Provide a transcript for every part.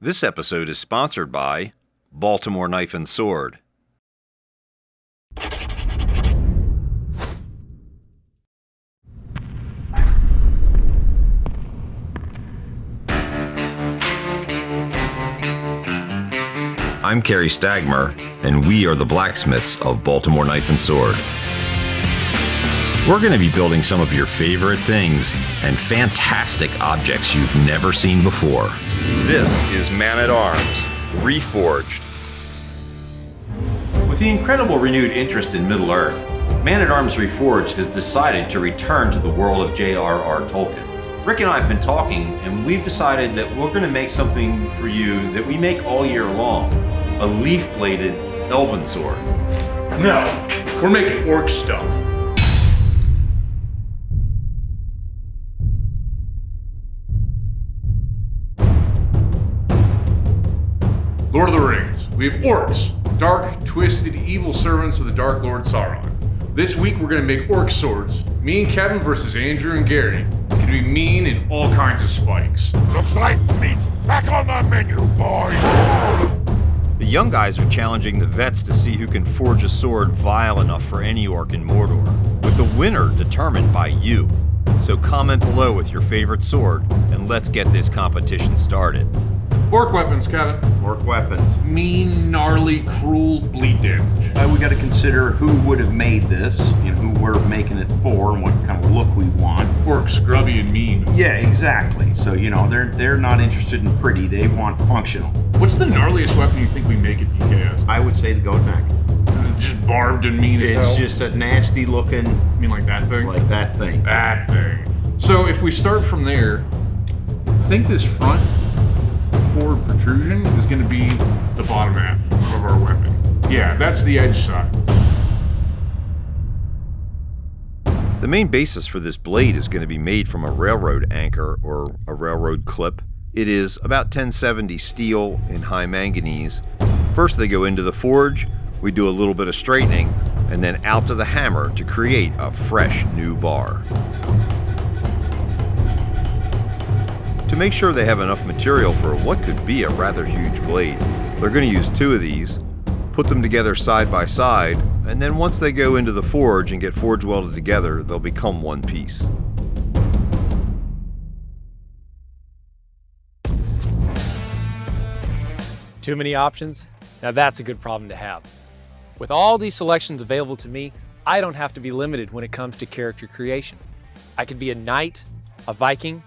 This episode is sponsored by Baltimore Knife and Sword. I'm Kerry Stagmer, and we are the blacksmiths of Baltimore Knife and Sword. We're going to be building some of your favorite things and fantastic objects you've never seen before. This is Man at Arms, Reforged. With the incredible renewed interest in Middle Earth, Man at Arms Reforged has decided to return to the world of J.R.R. Tolkien. Rick and I have been talking, and we've decided that we're going to make something for you that we make all year long a leaf bladed elven sword. No, we're making orc stuff. We have orcs, dark, twisted, evil servants of the Dark Lord Sauron. This week we're gonna make orc swords. Me and Kevin versus Andrew and Gary. It's gonna be mean and all kinds of spikes. Looks like meat's back on the menu, boys! The young guys are challenging the vets to see who can forge a sword vile enough for any orc in Mordor, with the winner determined by you. So comment below with your favorite sword, and let's get this competition started. Orc weapons, Kevin. Orc weapons. Mean, gnarly, cruel, bleed damage. Uh, we got to consider who would have made this, and who we're making it for, and what kind of look we want. Orc scrubby and mean. Yeah, exactly. So you know, they're they're not interested in pretty; they want functional. What's the gnarliest weapon you think we make at BKS? I would say the goat neck. Just barbed and mean as It's just a nasty looking, I mean like that thing? like that thing. that thing. So if we start from there, I think this front forward protrusion is going to be the bottom half of our weapon. Yeah, that's the edge side. The main basis for this blade is going to be made from a railroad anchor or a railroad clip. It is about 1070 steel in high manganese. First, they go into the forge, we do a little bit of straightening, and then out to the hammer to create a fresh new bar. Make sure they have enough material for what could be a rather huge blade, they're going to use two of these, put them together side by side, and then once they go into the forge and get forge welded together, they'll become one piece. Too many options? Now that's a good problem to have. With all these selections available to me, I don't have to be limited when it comes to character creation. I could be a knight, a Viking,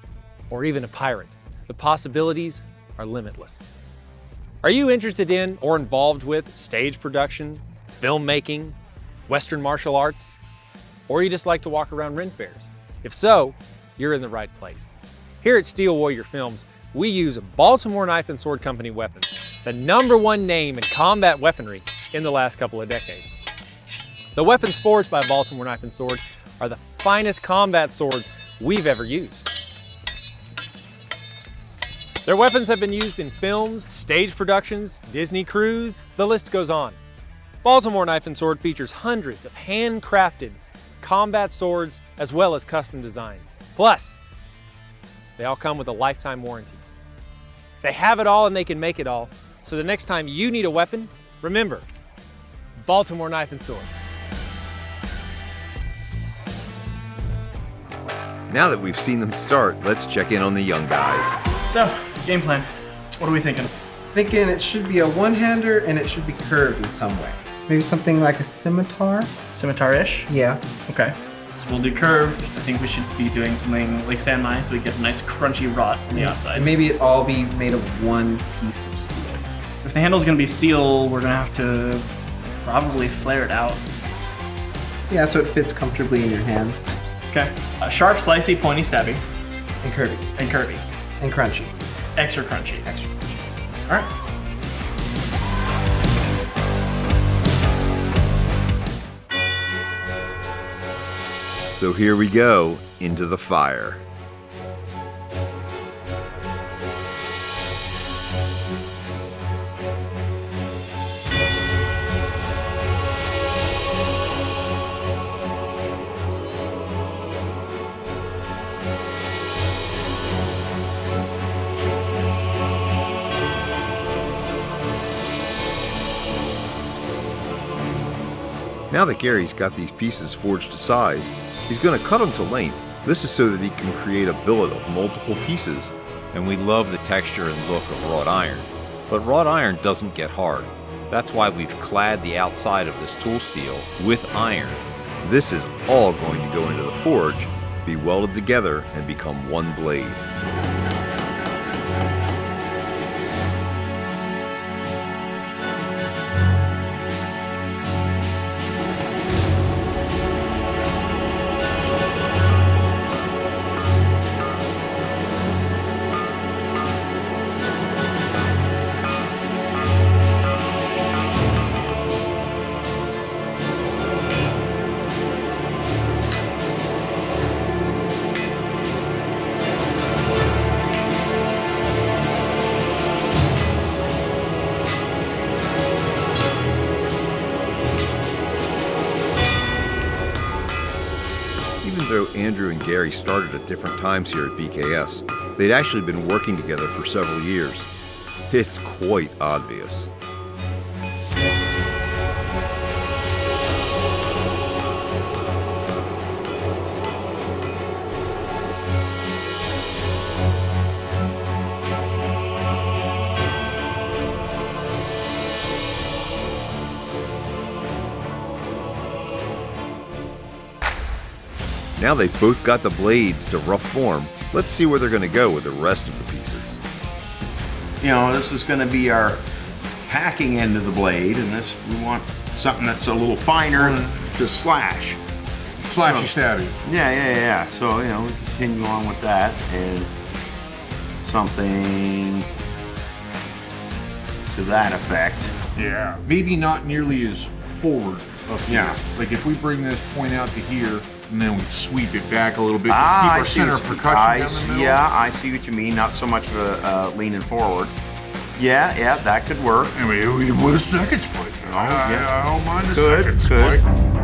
or even a pirate. The possibilities are limitless. Are you interested in or involved with stage production, filmmaking, Western martial arts, or you just like to walk around Ren fairs? If so, you're in the right place. Here at Steel Warrior Films, we use Baltimore Knife and Sword Company weapons, the number one name in combat weaponry in the last couple of decades. The weapons forged by Baltimore Knife and Sword are the finest combat swords we've ever used. Their weapons have been used in films, stage productions, Disney cruise, the list goes on. Baltimore Knife and Sword features hundreds of handcrafted combat swords as well as custom designs. Plus, they all come with a lifetime warranty. They have it all and they can make it all. So the next time you need a weapon, remember, Baltimore Knife and Sword. Now that we've seen them start, let's check in on the young guys. So, game plan. What are we thinking? Thinking it should be a one-hander and it should be curved in some way. Maybe something like a scimitar? Scimitar-ish? Yeah. Okay. So we'll do curved. I think we should be doing something like San Mai so we get a nice crunchy wrought on the outside. And maybe it all be made of one piece of steel. If the handle's gonna be steel, we're gonna have to probably flare it out. Yeah, so it fits comfortably in your hand. Okay. Uh, sharp, slicey, pointy, stabby, And curvy. and curvy. And crunchy. Extra crunchy. Extra crunchy. All right. So here we go into the fire. Now that Gary's got these pieces forged to size, he's going to cut them to length. This is so that he can create a billet of multiple pieces. And we love the texture and look of wrought iron. But wrought iron doesn't get hard. That's why we've clad the outside of this tool steel with iron. This is all going to go into the forge, be welded together, and become one blade. Started at different times here at BKS, they'd actually been working together for several years. It's quite obvious. Now they've both got the blades to rough form. Let's see where they're going to go with the rest of the pieces. You know, this is going to be our hacking end of the blade, and this we want something that's a little finer to slash. Slashy stabby. Yeah, yeah, yeah. So you know, we continue on with that, and something to that effect. Yeah. Maybe not nearly as forward up here. Yeah. Like if we bring this point out to here and then we sweep it back a little bit, Ah, keep I our see center of percussion I see-. Yeah, I see what you mean. Not so much of a uh, leaning forward. Yeah, yeah, that could work. We can put a second split. Oh, yeah. I don't mind a Could, second could. split.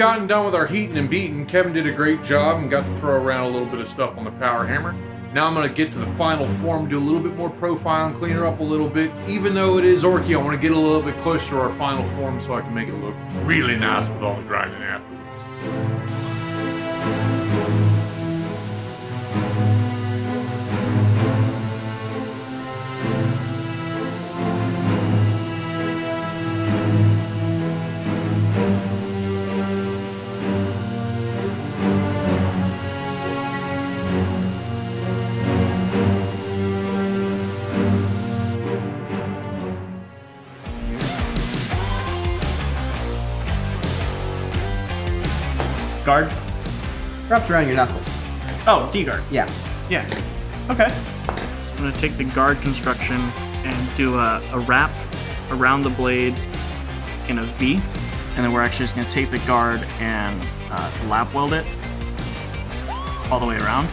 Gotten done with our heating and beating, Kevin did a great job and got to throw around a little bit of stuff on the power hammer. Now I'm going to get to the final form, do a little bit more profile and clean her up a little bit. Even though it is orky, I want to get a little bit closer to our final form so I can make it look really nice with all the grinding afterwards. Wrapped around your knuckle. Oh, D guard. Yeah. Yeah. Okay. So I'm gonna take the guard construction and do a, a wrap around the blade in a V, and then we're actually just gonna take the guard and uh, lap weld it all the way around.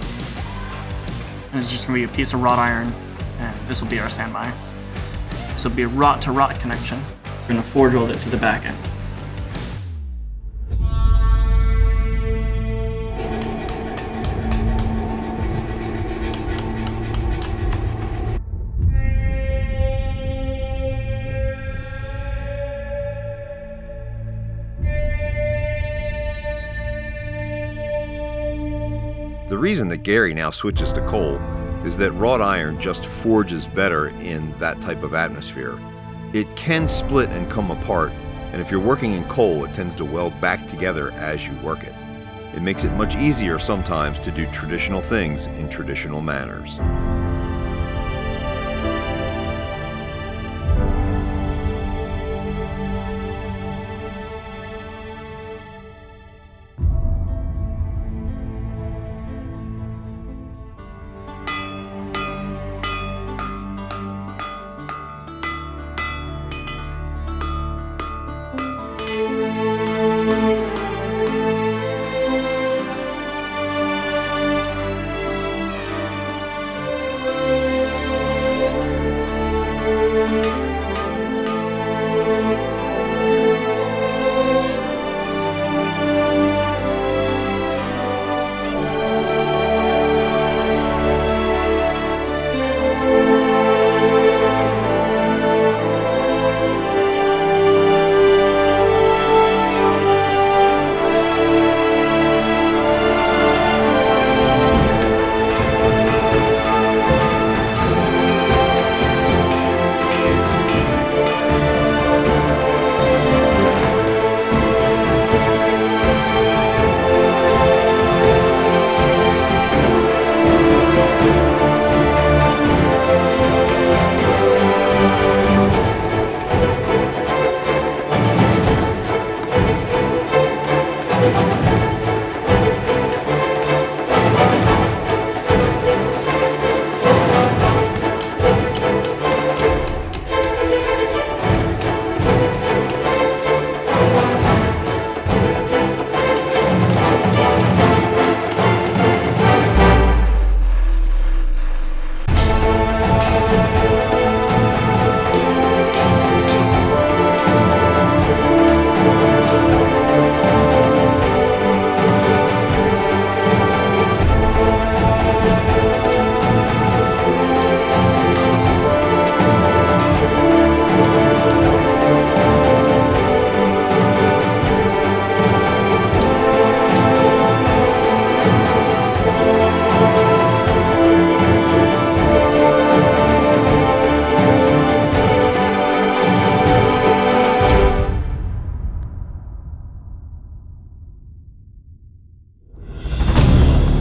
And it's just gonna be a piece of wrought iron, and this will be our standby. So it'll be a wrought to wrought connection. We're gonna forge weld it to the back end. Reason that Gary now switches to coal is that wrought iron just forges better in that type of atmosphere. It can split and come apart, and if you're working in coal, it tends to weld back together as you work it. It makes it much easier sometimes to do traditional things in traditional manners.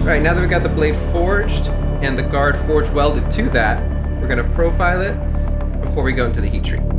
All right, now that we've got the blade forged and the guard forge welded to that, we're gonna profile it before we go into the heat treat.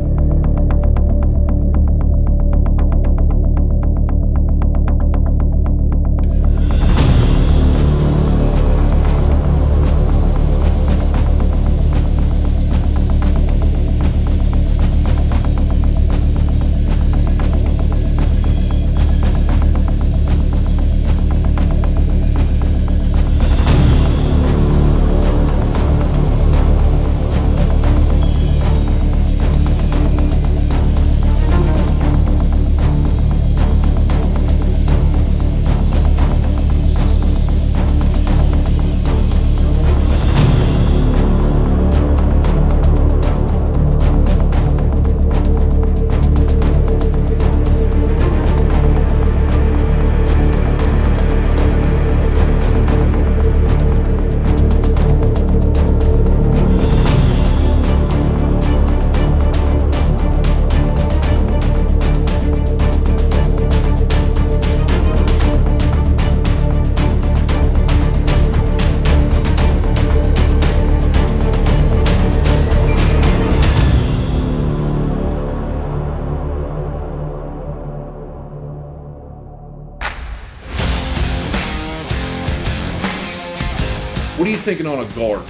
What are you thinking on a guard?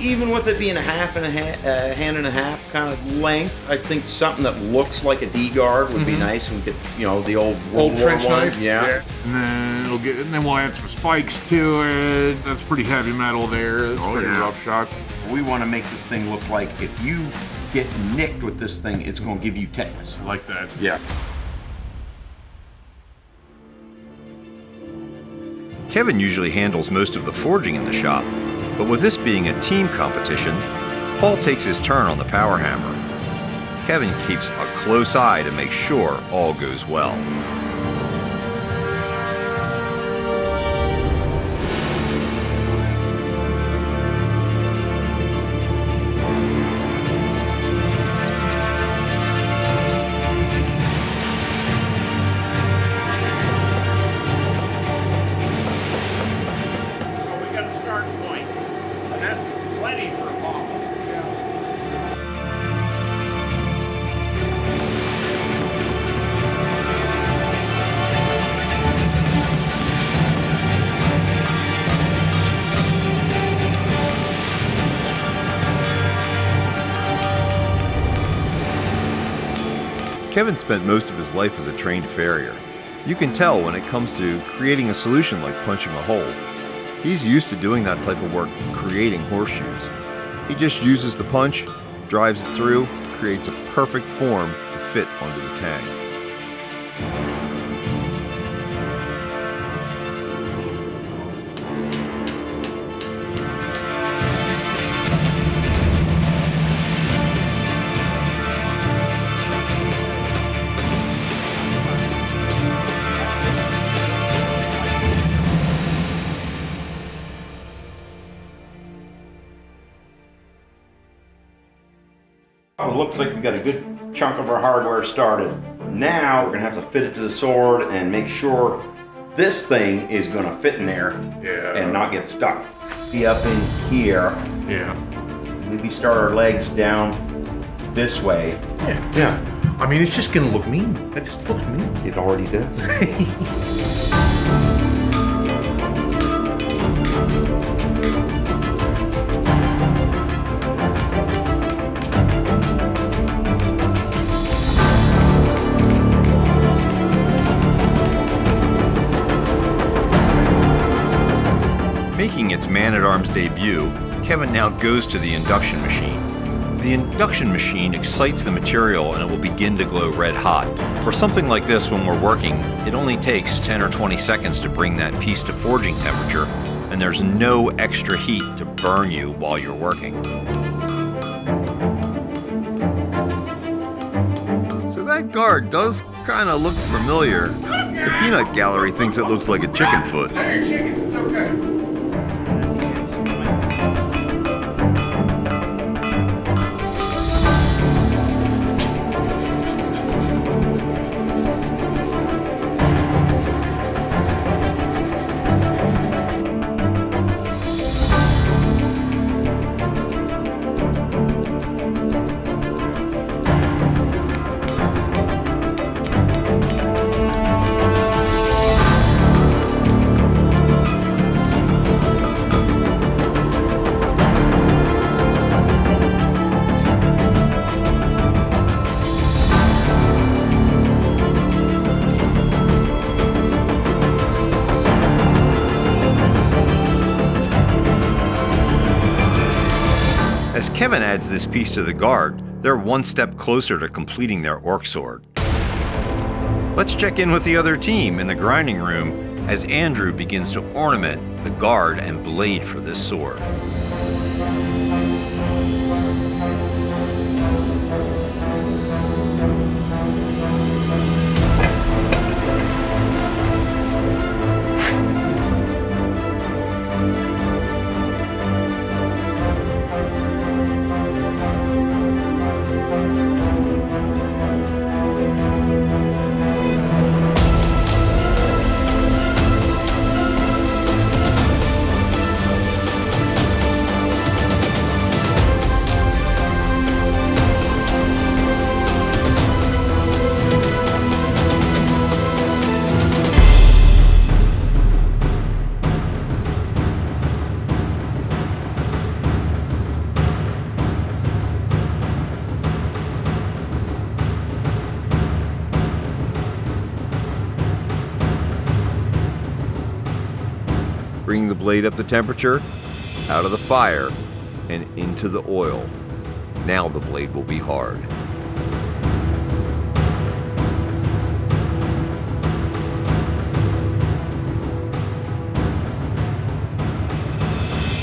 Even with it being a half and a ha- uh, hand and a half kind of length, I think something that looks like a D guard would be nice. We could, you know, the old World Mm-hmm. Old War trench one. knife? Yeah. And then it'll get, and then we'll add some spikes to it. That's pretty heavy metal there. That's Oh, pretty yeah. rough shock. We want to make this thing look like if you get nicked with this thing, it's going to give you tetanus. I like that. Yeah. Kevin usually handles most of the forging in the shop, but with this being a team competition, Paul takes his turn on the power hammer. Kevin keeps a close eye to make sure all goes well. Kevin spent most of his life as a trained farrier. You can tell when it comes to creating a solution like punching a hole. He's used to doing that type of work, creating horseshoes. He just uses the punch, drives it through, creates a perfect form to fit onto the tang. Looks like we got a good chunk of our hardware started. Now we're gonna have to fit it to the sword and make sure this thing is gonna fit in there Yeah. and not get stuck. Be up in here. Yeah. Maybe start our legs down this way. Yeah. Yeah, I mean, it's just gonna look mean. That just looks mean. it already does. arms debut, Kevin now goes to the induction machine. The induction machine excites the material and it will begin to glow red hot. For something like this, when we're working, it only takes 10 or 20 seconds to bring that piece to forging temperature, and there's no extra heat to burn you while you're working. So that guard does kind of look familiar. The peanut gallery thinks it looks like a chicken foot. Kevin adds this piece to the guard, they're one step closer to completing their orc sword. Let's check in with the other team in the grinding room as Andrew begins to ornament the guard and blade for this sword. The up to temperature, out of the fire, and into the oil. Now the blade will be hard.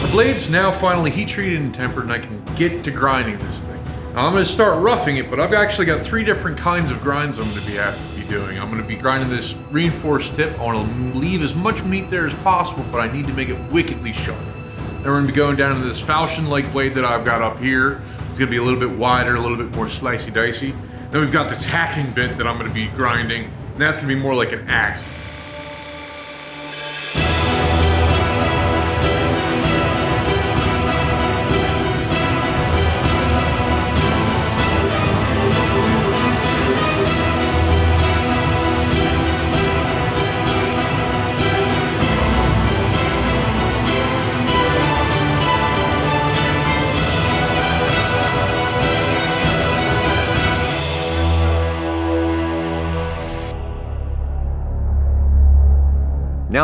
The blade's now finally heat treated and tempered and I can get to grinding this thing. Now I'm going to start roughing it, but I've actually got three different kinds of grinds I'm going to be be doing. I'm going to be grinding this reinforced tip. I want to leave as much meat there as possible, but I need to make it wickedly sharp. Then we're going to be going down to this falchion-like blade that I've got up here. It's going to be a little bit wider, a little bit more slicey dicey. Then we've got this hacking bit that I'm going to be grinding, and that's going to be more like an axe.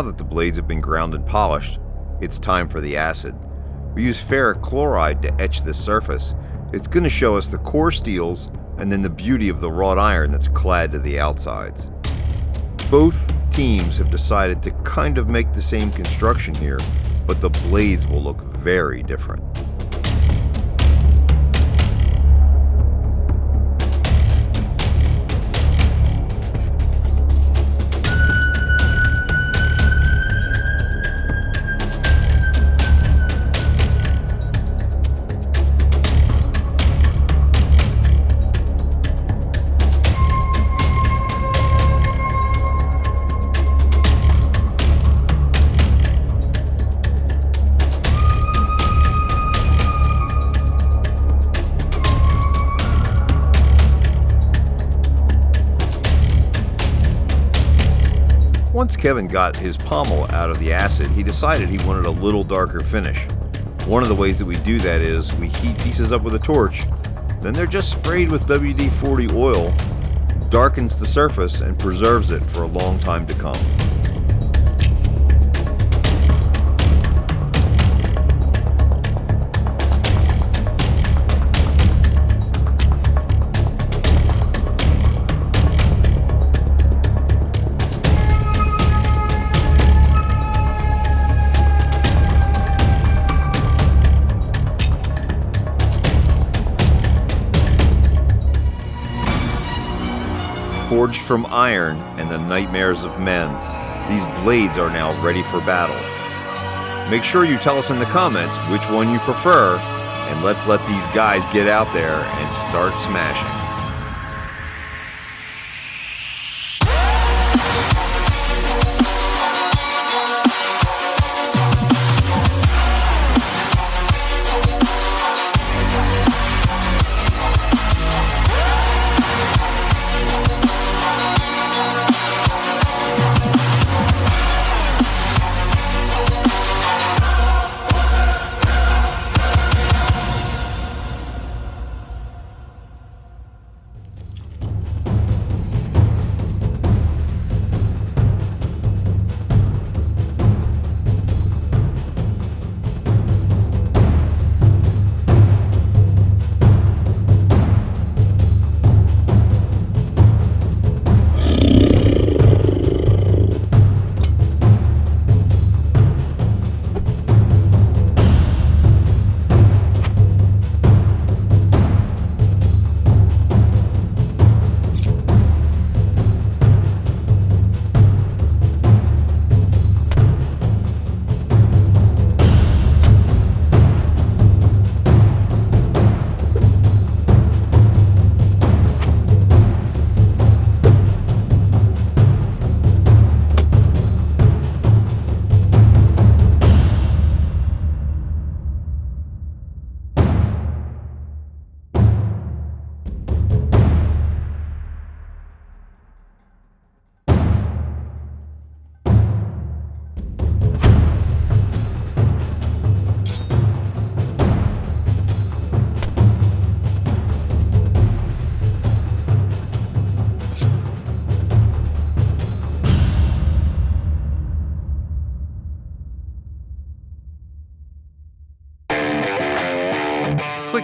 Now that the blades have been ground and polished, it's time for the acid. We use ferric chloride to etch this surface. It's going to show us the core steels and then the beauty of the wrought iron that's clad to the outsides. Both teams have decided to kind of make the same construction here, but the blades will look very different. Once Kevin got his pommel out of the acid, he decided he wanted a little darker finish. One of the ways that we do that is we heat pieces up with a torch, then they're just sprayed with WD-40 oil, darkens the surface, and preserves it for a long time to come. Forged from iron and the nightmares of men, these blades are now ready for battle. Make sure you tell us in the comments which one you prefer, and let's let these guys get out there and start smashing.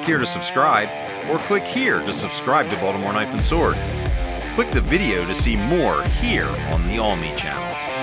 Here to subscribe, or click here to subscribe to Baltimore Knife and Sword. Click the video to see more here on the AWE me channel.